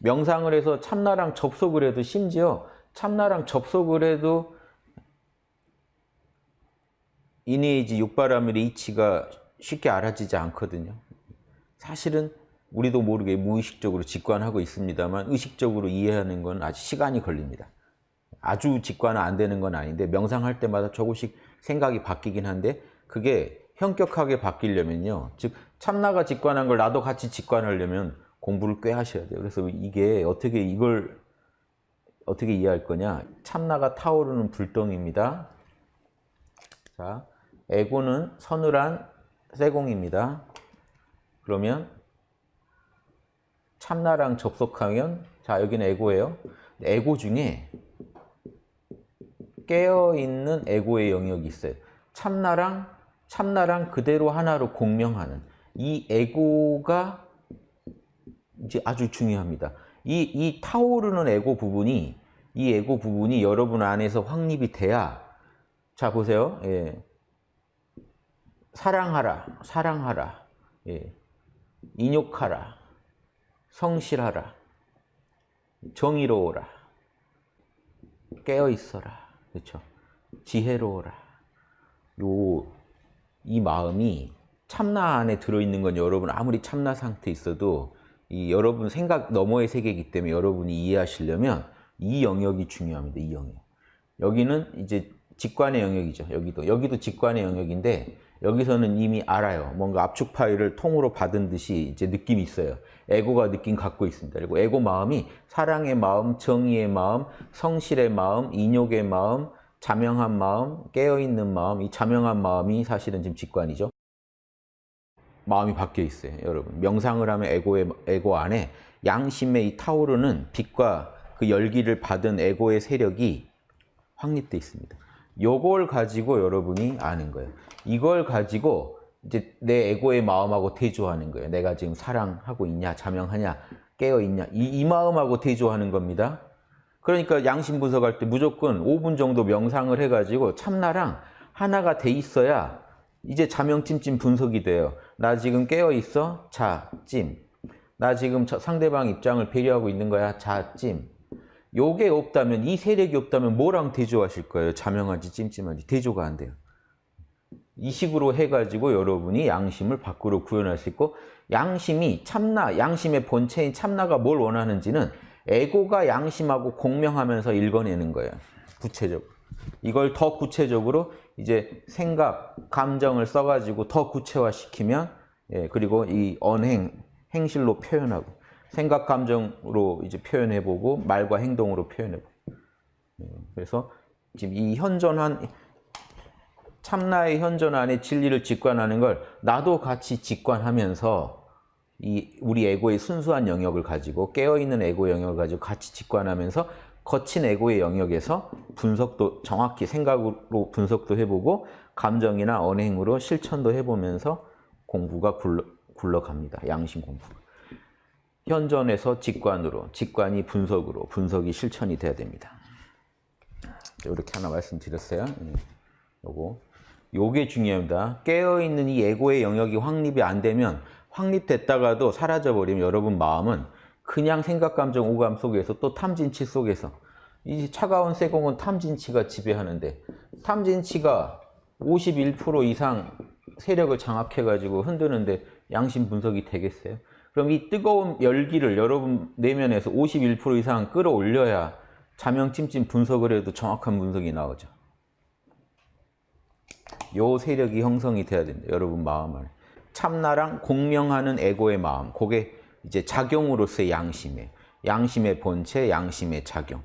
명상을 해서 참나랑 접속을 해도 심지어 참나랑 접속을 해도 이내이지 육바라밀의 이치가 쉽게 알아지지 않거든요. 사실은 우리도 모르게 무의식적으로 직관하고 있습니다만 의식적으로 이해하는 건 아직 시간이 걸립니다. 아주 직관은 안 되는 건 아닌데 명상할 때마다 조금씩 생각이 바뀌긴 한데 그게 현격하게 바뀌려면요. 즉 참나가 직관한 걸 나도 같이 직관하려면 공부를 꽤 하셔야 돼요. 그래서 이게 어떻게 이걸 어떻게 이해할 거냐. 참나가 타오르는 불덩입니다. 자, 에고는 서늘한 세공입니다. 그러면 참나랑 접속하면 자 여기는 에고예요. 에고 중에 깨어있는 에고의 영역이 있어요. 참나랑 참나랑 그대로 하나로 공명하는 이 에고가 이제 아주 중요합니다. 이, 이 타오르는 에고 부분이 이 에고 부분이 여러분 안에서 확립이 돼야 자 보세요. 예. 사랑하라, 사랑하라, 예. 인욕하라, 성실하라, 정의로워라, 깨어있어라, 그렇죠? 지혜로워라. 요, 이 마음이 참나 안에 들어있는 건 여러분 아무리 참나 상태에 있어도 이 여러분 생각 너머의 세계이기 때문에 여러분이 이해하시려면 이 영역이 중요합니다. 이 영역. 여기는 이제 직관의 영역이죠. 여기도. 여기도 직관의 영역인데 여기서는 이미 알아요. 뭔가 압축 파일을 통으로 받은 듯이 이제 느낌이 있어요. 에고가 느낌 갖고 있습니다. 그리고 에고 마음이 사랑의 마음, 정의의 마음, 성실의 마음, 인욕의 마음, 자명한 마음, 깨어있는 마음, 이 자명한 마음이 사실은 지금 직관이죠. 마음이 바뀌어 있어요, 여러분. 명상을 하면 에고의, 에고 안에 양심의 이 타오르는 빛과 그 열기를 받은 에고의 세력이 확립되어 있습니다. 요걸 가지고 여러분이 아는 거예요. 이걸 가지고 이제 내 에고의 마음하고 대조하는 거예요. 내가 지금 사랑하고 있냐, 자명하냐, 깨어 있냐. 이, 이 마음하고 대조하는 겁니다. 그러니까 양심 분석할 때 무조건 5분 정도 명상을 해가지고 참나랑 하나가 돼 있어야 이제 자명찜찜 분석이 돼요. 나 지금 깨어 있어? 자, 찜. 나 지금 상대방 입장을 배려하고 있는 거야? 자, 찜. 요게 없다면 이 세력이 없다면 뭐랑 대조하실 거예요? 자명한지 찜찜한지 대조가 안 돼요. 이 식으로 해가지고 여러분이 양심을 밖으로 구현할 수 있고 양심이 참나, 양심의 본체인 참나가 뭘 원하는지는 에고가 양심하고 공명하면서 읽어내는 거예요. 구체적으로. 이걸 더 구체적으로 이제 생각, 감정을 써가지고 더 구체화시키면 예, 그리고 이 언행, 행실로 표현하고 생각, 감정으로 이제 표현해보고 말과 행동으로 표현해보고. 예, 그래서 지금 이 현존한 참나의 현존 안에 진리를 직관하는 걸 나도 같이 직관하면서 이 우리 에고의 순수한 영역을 가지고 깨어있는 에고 영역을 가지고 같이 직관하면서 거친 에고의 영역에서 분석도 정확히 생각으로 분석도 해보고 감정이나 언행으로 실천도 해보면서 공부가 굴러, 굴러갑니다. 양심 공부. 현존에서 직관으로, 직관이 분석으로, 분석이 실천이 돼야 됩니다. 이렇게 하나 말씀드렸어요. 예, 요거. 요게 중요합니다. 깨어있는 이 에고의 영역이 확립이 안 되면 확립됐다가도 사라져버리면 여러분 마음은 그냥 생각, 감정, 오감 속에서 또 탐진치 속에서 이 차가운 세공은 탐진치가 지배하는데 탐진치가 51% 이상 세력을 장악해가지고 흔드는데 양심 분석이 되겠어요? 그럼 이 뜨거운 열기를 여러분 내면에서 51% 이상 끌어올려야 자명찜찜 분석을 해도 정확한 분석이 나오죠. 요 세력이 형성이 돼야 된다. 여러분 마음 안에. 참나랑 공명하는 에고의 마음. 그게 이제 작용으로서의 양심에 양심의 본체, 양심의 작용.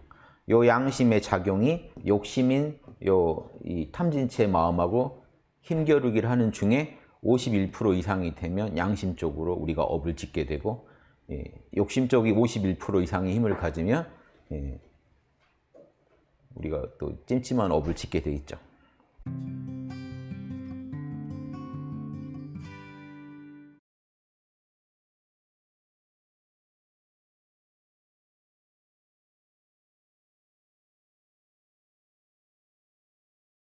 요 양심의 작용이 욕심인 요 이 탐진치의 마음하고 힘겨루기를 하는 중에 51% 이상이 되면 양심 쪽으로 우리가 업을 짓게 되고 예, 욕심 쪽이 51% 이상의 힘을 가지면 예, 우리가 또 찜찜한 업을 짓게 돼 있죠.